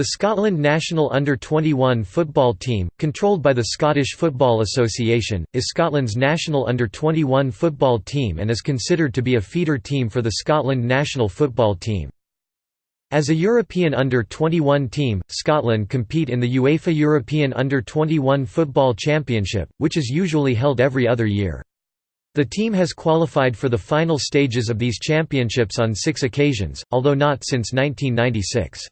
The Scotland national under-21 football team, controlled by the Scottish Football Association, is Scotland's national under-21 football team and is considered to be a feeder team for the Scotland national football team. As a European under-21 team, Scotland compete in the UEFA European Under-21 Football Championship, which is usually held every other year. The team has qualified for the final stages of these championships on six occasions, although not since 1996.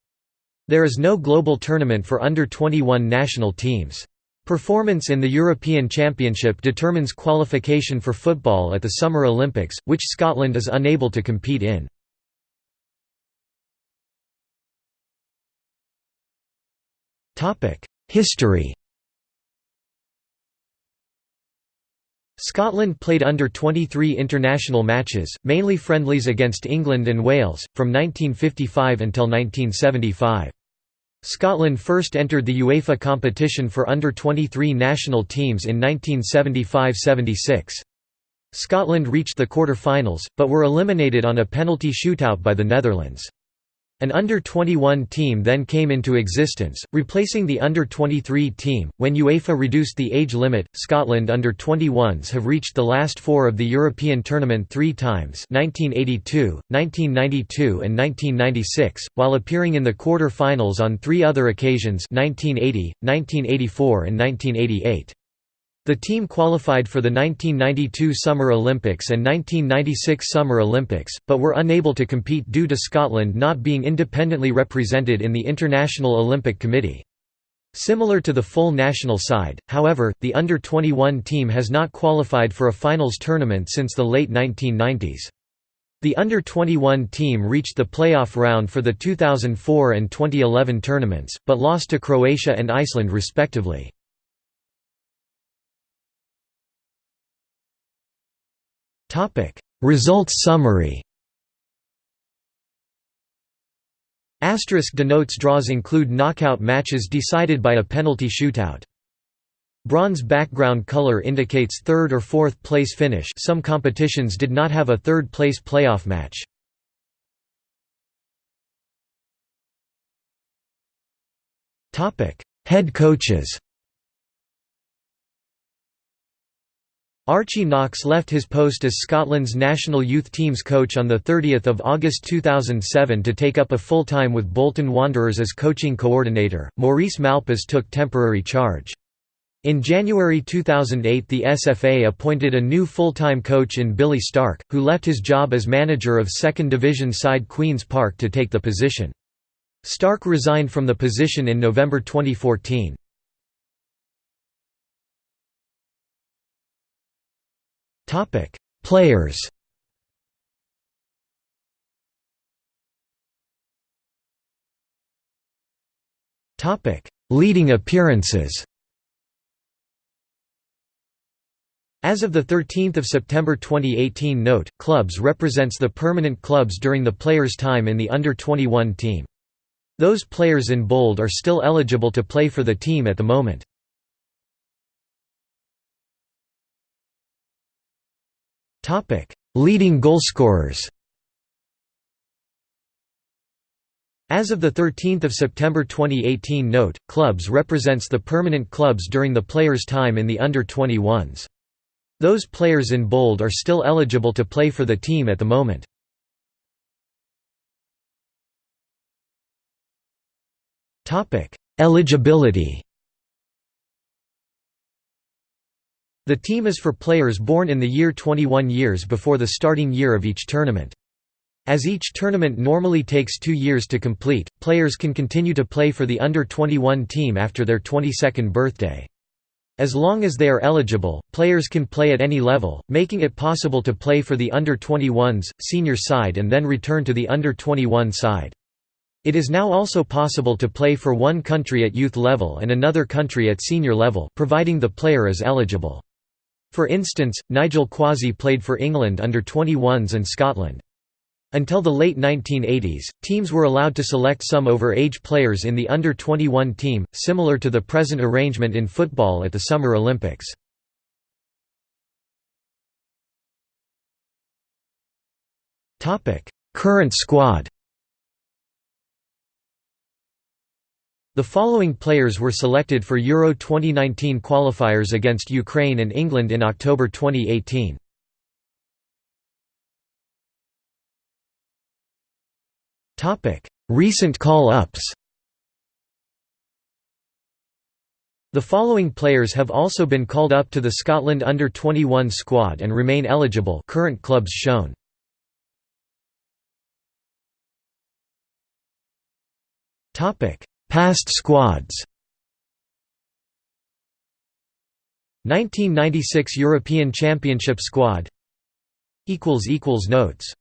There is no global tournament for under-21 national teams. Performance in the European Championship determines qualification for football at the Summer Olympics, which Scotland is unable to compete in. History Scotland played under 23 international matches, mainly friendlies against England and Wales, from 1955 until 1975. Scotland first entered the UEFA competition for under-23 national teams in 1975–76. Scotland reached the quarter-finals, but were eliminated on a penalty shootout by the Netherlands. An under-21 team then came into existence, replacing the under-23 team. When UEFA reduced the age limit, Scotland under-21s have reached the last four of the European tournament three times 1982, 1992 and 1996, while appearing in the quarter-finals on three other occasions 1980, 1984 and 1988. The team qualified for the 1992 Summer Olympics and 1996 Summer Olympics, but were unable to compete due to Scotland not being independently represented in the International Olympic Committee. Similar to the full national side, however, the under-21 team has not qualified for a finals tournament since the late 1990s. The under-21 team reached the playoff round for the 2004 and 2011 tournaments, but lost to Croatia and Iceland respectively. Results summary. Asterisk denotes draws include knockout matches decided by a penalty shootout. Bronze background color indicates third or fourth place finish some competitions did not have a third place playoff match. Head coaches Archie Knox left his post as Scotland's national youth teams coach on 30 August 2007 to take up a full-time with Bolton Wanderers as coaching coordinator. Maurice Malpas took temporary charge. In January 2008 the SFA appointed a new full-time coach in Billy Stark, who left his job as manager of second division side Queen's Park to take the position. Stark resigned from the position in November 2014. Topic: Players. Topic: Leading appearances. As of 13 September 2018 note, clubs represents the permanent clubs during the players' time in the under-21 team. Those players in bold are still eligible to play for the team at the moment. Leading goalscorers As of 13 September 2018 note, clubs represents the permanent clubs during the players' time in the under-21s. Those players in bold are still eligible to play for the team at the moment. Eligibility The team is for players born in the year 21 years before the starting year of each tournament. As each tournament normally takes two years to complete, players can continue to play for the under-21 team after their 22nd birthday. As long as they are eligible, players can play at any level, making it possible to play for the under-21s, senior side and then return to the under-21 side. It is now also possible to play for one country at youth level and another country at senior level, providing the player is eligible. For instance, Nigel Quashie played for England under 21s and Scotland. Until the late 1980s, teams were allowed to select some over-age players in the under-21 team, similar to the present arrangement in football at the Summer Olympics. Current squad The following players were selected for Euro 2019 qualifiers against Ukraine and England in October 2018. Recent call-ups The following players have also been called up to the Scotland under-21 squad and remain eligible current clubs shown. Past squads. 1996 European Championship squad. Notes